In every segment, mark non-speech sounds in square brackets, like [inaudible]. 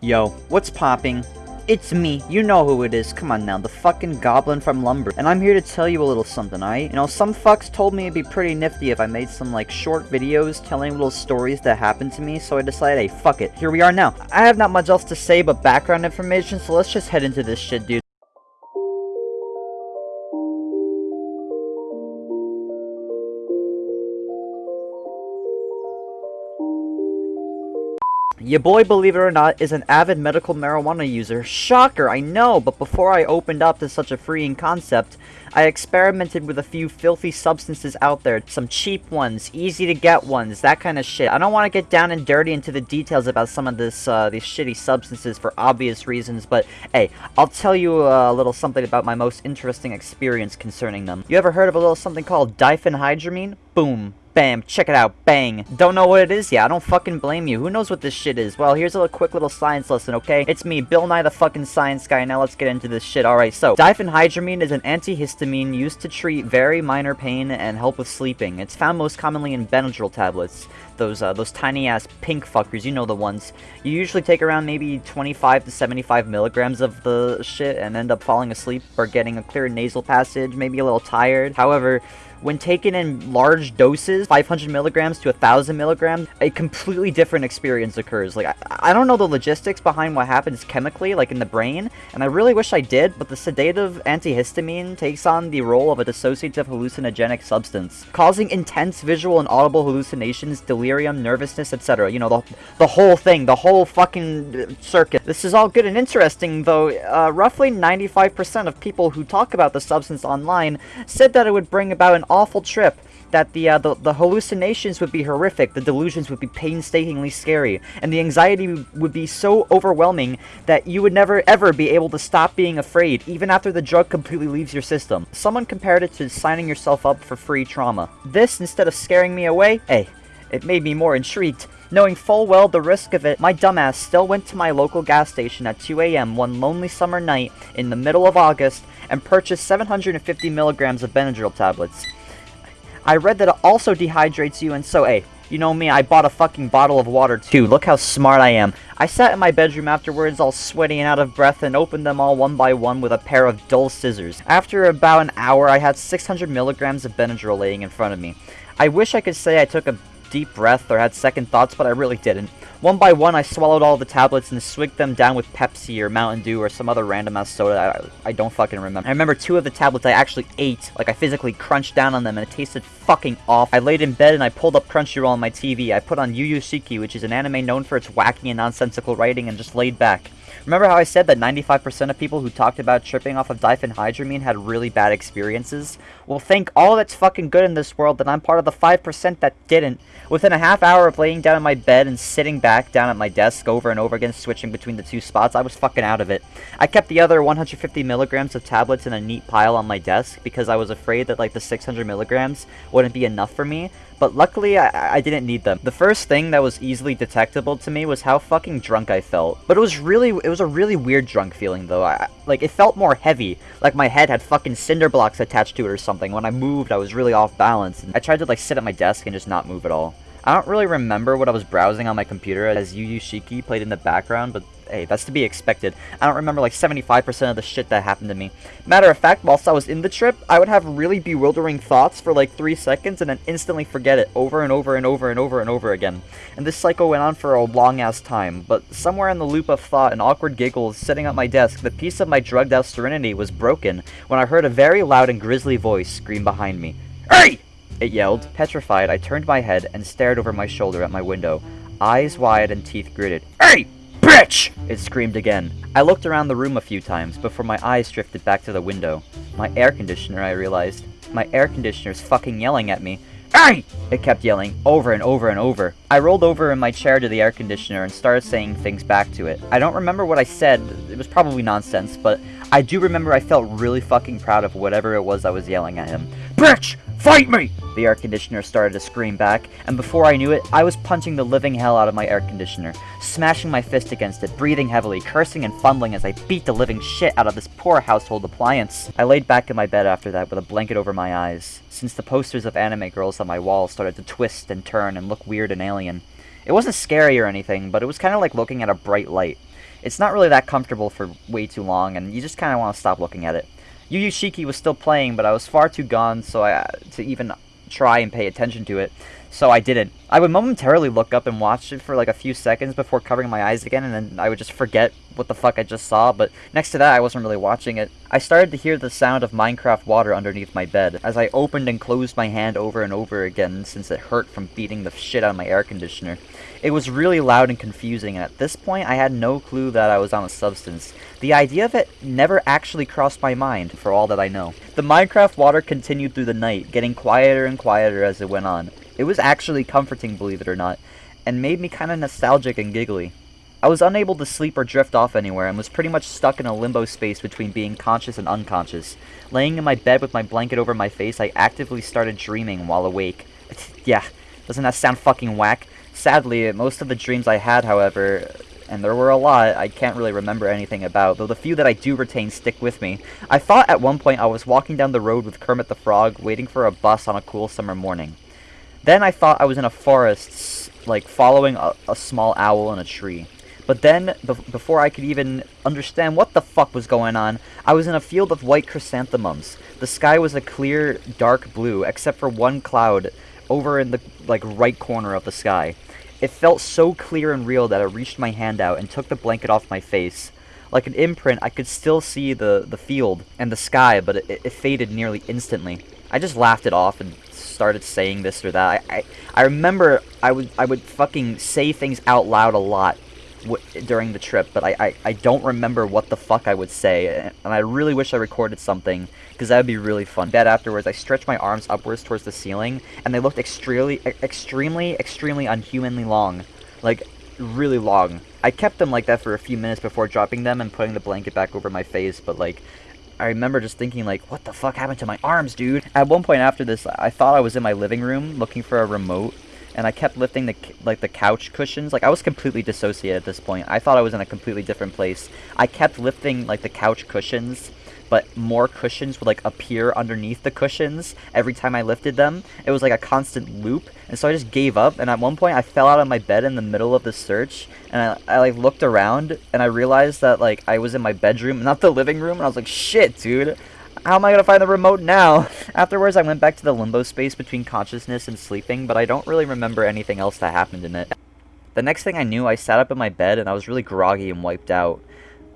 Yo, what's popping? It's me, you know who it is, come on now, the fucking goblin from Lumber. And I'm here to tell you a little something, alright? You know, some fucks told me it'd be pretty nifty if I made some, like, short videos telling little stories that happened to me, so I decided, hey, fuck it, here we are now. I have not much else to say but background information, so let's just head into this shit, dude. Your boy, believe it or not, is an avid medical marijuana user. Shocker, I know, but before I opened up to such a freeing concept, I experimented with a few filthy substances out there. Some cheap ones, easy to get ones, that kind of shit. I don't want to get down and dirty into the details about some of this, uh, these shitty substances for obvious reasons, but hey, I'll tell you a little something about my most interesting experience concerning them. You ever heard of a little something called diphenhydramine? Boom. Bam, check it out, bang. Don't know what it is yet, I don't fucking blame you. Who knows what this shit is? Well, here's a little, quick little science lesson, okay? It's me, Bill Nye the fucking science guy, now let's get into this shit. Alright, so, diphenhydramine is an antihistamine used to treat very minor pain and help with sleeping. It's found most commonly in Benadryl tablets. Those, uh, those tiny-ass pink fuckers, you know the ones. You usually take around maybe 25 to 75 milligrams of the shit and end up falling asleep or getting a clear nasal passage, maybe a little tired. However, when taken in large doses, 500 milligrams to 1,000 milligrams, a completely different experience occurs. Like, I, I don't know the logistics behind what happens chemically, like in the brain, and I really wish I did, but the sedative antihistamine takes on the role of a dissociative hallucinogenic substance, causing intense visual and audible hallucinations, delirium, nervousness, etc. You know, the, the whole thing, the whole fucking circuit. This is all good and interesting, though uh, roughly 95% of people who talk about the substance online said that it would bring about an awful trip that the, uh, the, the hallucinations would be horrific, the delusions would be painstakingly scary, and the anxiety would be so overwhelming that you would never ever be able to stop being afraid, even after the drug completely leaves your system. Someone compared it to signing yourself up for free trauma. This, instead of scaring me away, hey, it made me more intrigued. Knowing full well the risk of it, my dumbass still went to my local gas station at 2am one lonely summer night in the middle of August and purchased 750 milligrams of Benadryl tablets. I read that it also dehydrates you, and so, hey, you know me, I bought a fucking bottle of water too. Look how smart I am. I sat in my bedroom afterwards all sweaty and out of breath and opened them all one by one with a pair of dull scissors. After about an hour, I had 600 milligrams of Benadryl laying in front of me. I wish I could say I took a deep breath or had second thoughts, but I really didn't. One by one, I swallowed all the tablets and swigged them down with Pepsi or Mountain Dew or some other random-ass soda I, I don't fucking remember. I remember two of the tablets I actually ate, like I physically crunched down on them and it tasted fucking off. I laid in bed and I pulled up Crunchyroll on my TV. I put on Yuyushiki, which is an anime known for its wacky and nonsensical writing, and just laid back. Remember how I said that 95% of people who talked about tripping off of diphenhydramine had really bad experiences? Well, thank all that's fucking good in this world that I'm part of the 5% that didn't. Within a half hour of laying down in my bed and sitting back down at my desk over and over again, switching between the two spots, I was fucking out of it. I kept the other 150 milligrams of tablets in a neat pile on my desk because I was afraid that like the 600 milligrams wouldn't be enough for me, but luckily I, I didn't need them. The first thing that was easily detectable to me was how fucking drunk I felt. But it was really, it was a really weird drunk feeling though. I, like, it felt more heavy, like my head had fucking cinder blocks attached to it or something. When I moved, I was really off balance. I tried to like sit at my desk and just not move at all. I don't really remember what I was browsing on my computer as Yuyushiki played in the background, but hey, that's to be expected. I don't remember like 75% of the shit that happened to me. Matter of fact, whilst I was in the trip, I would have really bewildering thoughts for like 3 seconds and then instantly forget it over and over and over and over and over again. And this cycle went on for a long ass time, but somewhere in the loop of thought and awkward giggles sitting at my desk, the piece of my drugged out serenity was broken when I heard a very loud and grisly voice scream behind me. Hey! It yelled. Petrified, I turned my head and stared over my shoulder at my window, eyes wide and teeth gritted. Hey! Bitch! It screamed again. I looked around the room a few times before my eyes drifted back to the window. My air conditioner, I realized. My air conditioner's fucking yelling at me. Hey! It kept yelling, over and over and over. I rolled over in my chair to the air conditioner and started saying things back to it. I don't remember what I said, it was probably nonsense, but I do remember I felt really fucking proud of whatever it was I was yelling at him. Bitch! Fight me! The air conditioner started to scream back, and before I knew it, I was punching the living hell out of my air conditioner, smashing my fist against it, breathing heavily, cursing and fumbling as I beat the living shit out of this poor household appliance. I laid back in my bed after that with a blanket over my eyes, since the posters of anime girls on my wall started to twist and turn and look weird and alien. It wasn't scary or anything, but it was kind of like looking at a bright light. It's not really that comfortable for way too long, and you just kind of want to stop looking at it. Yuyushiki was still playing, but I was far too gone so I, to even try and pay attention to it so I didn't. I would momentarily look up and watch it for like a few seconds before covering my eyes again, and then I would just forget what the fuck I just saw, but next to that, I wasn't really watching it. I started to hear the sound of Minecraft water underneath my bed, as I opened and closed my hand over and over again since it hurt from beating the shit out of my air conditioner. It was really loud and confusing, and at this point, I had no clue that I was on a substance. The idea of it never actually crossed my mind, for all that I know. The Minecraft water continued through the night, getting quieter and quieter as it went on. It was actually comforting, believe it or not, and made me kind of nostalgic and giggly. I was unable to sleep or drift off anywhere and was pretty much stuck in a limbo space between being conscious and unconscious. Laying in my bed with my blanket over my face, I actively started dreaming while awake. [laughs] yeah, doesn't that sound fucking whack? Sadly, most of the dreams I had, however, and there were a lot I can't really remember anything about, though the few that I do retain stick with me. I thought at one point I was walking down the road with Kermit the Frog, waiting for a bus on a cool summer morning. Then I thought I was in a forest, like following a, a small owl in a tree. But then, before I could even understand what the fuck was going on, I was in a field of white chrysanthemums. The sky was a clear, dark blue, except for one cloud over in the like right corner of the sky. It felt so clear and real that I reached my hand out and took the blanket off my face. Like an imprint, I could still see the, the field and the sky, but it, it faded nearly instantly. I just laughed it off and started saying this or that. I, I, I remember I would I would fucking say things out loud a lot during the trip, but I, I, I don't remember what the fuck I would say, and I really wish I recorded something, because that would be really fun. Bed afterwards, I stretched my arms upwards towards the ceiling, and they looked extremely, extremely, extremely unhumanly long. Like, really long. I kept them like that for a few minutes before dropping them and putting the blanket back over my face, but like, I remember just thinking like, what the fuck happened to my arms, dude? At one point after this, I thought I was in my living room looking for a remote, and I kept lifting the like the couch cushions. Like I was completely dissociated at this point. I thought I was in a completely different place. I kept lifting like the couch cushions but more cushions would like appear underneath the cushions every time I lifted them. It was like a constant loop, and so I just gave up. And at one point, I fell out of my bed in the middle of the search, and I, I like looked around, and I realized that like I was in my bedroom, not the living room, and I was like, shit, dude. How am I gonna find the remote now? [laughs] Afterwards, I went back to the limbo space between consciousness and sleeping, but I don't really remember anything else that happened in it. The next thing I knew, I sat up in my bed and I was really groggy and wiped out.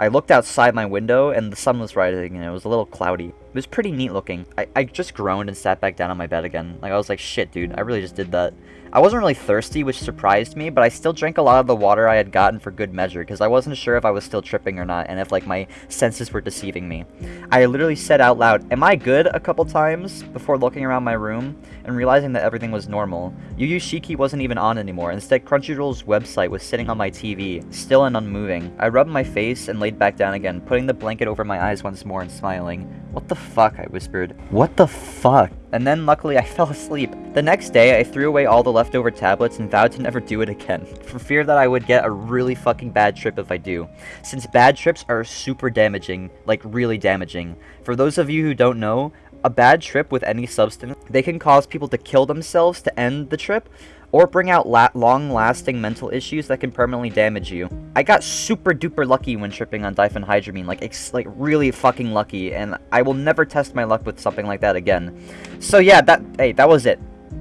I looked outside my window and the sun was rising and it was a little cloudy. It was pretty neat looking. I, I just groaned and sat back down on my bed again. Like I was like, shit dude, I really just did that. I wasn't really thirsty, which surprised me, but I still drank a lot of the water I had gotten for good measure, because I wasn't sure if I was still tripping or not, and if, like, my senses were deceiving me. I literally said out loud, am I good, a couple times, before looking around my room, and realizing that everything was normal. Yuyushiki wasn't even on anymore, instead Crunchyroll's website was sitting on my TV, still and unmoving. I rubbed my face and laid back down again, putting the blanket over my eyes once more and smiling. What the fuck, I whispered. What the fuck? And then luckily I [laughs] fell asleep. The next day, I threw away all the leftover tablets and vowed to never do it again, [laughs] for fear that I would get a really fucking bad trip if I do. Since bad trips are super damaging, like really damaging. For those of you who don't know, a bad trip with any substance, they can cause people to kill themselves to end the trip, or bring out la long-lasting mental issues that can permanently damage you. I got super duper lucky when tripping on diphenhydramine, like, like really fucking lucky, and I will never test my luck with something like that again. So yeah, that, hey, that was it.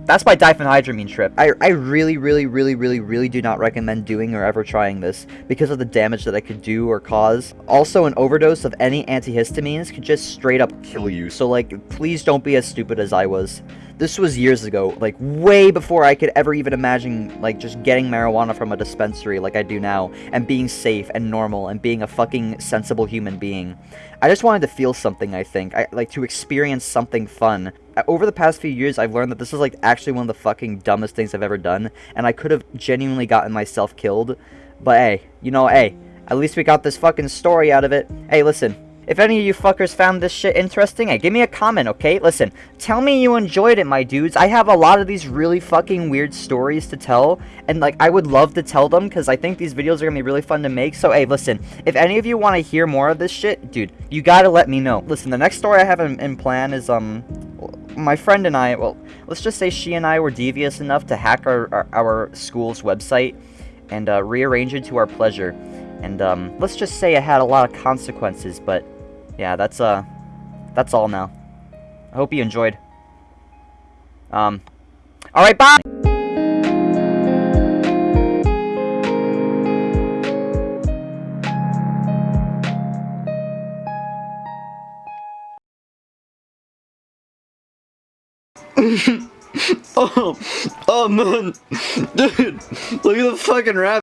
That's my diphenhydramine trip. I, I really, really, really, really, really do not recommend doing or ever trying this because of the damage that it could do or cause. Also, an overdose of any antihistamines could just straight up kill you. So, like, please don't be as stupid as I was. This was years ago, like way before I could ever even imagine like just getting marijuana from a dispensary like I do now and being safe and normal and being a fucking sensible human being. I just wanted to feel something, I think. I like to experience something fun. Over the past few years, I've learned that this is like actually one of the fucking dumbest things I've ever done and I could have genuinely gotten myself killed. But hey, you know, hey, at least we got this fucking story out of it. Hey, listen, if any of you fuckers found this shit interesting, hey, give me a comment, okay? Listen, tell me you enjoyed it, my dudes. I have a lot of these really fucking weird stories to tell, and, like, I would love to tell them, because I think these videos are gonna be really fun to make. So, hey, listen, if any of you want to hear more of this shit, dude, you gotta let me know. Listen, the next story I have in, in plan is, um, my friend and I, well, let's just say she and I were devious enough to hack our, our, our school's website and uh, rearrange it to our pleasure. And, um, let's just say it had a lot of consequences, but, yeah, that's, uh, that's all now. I hope you enjoyed. Um, alright, bye! [laughs] Oh, oh man, dude, look at the fucking rabbit.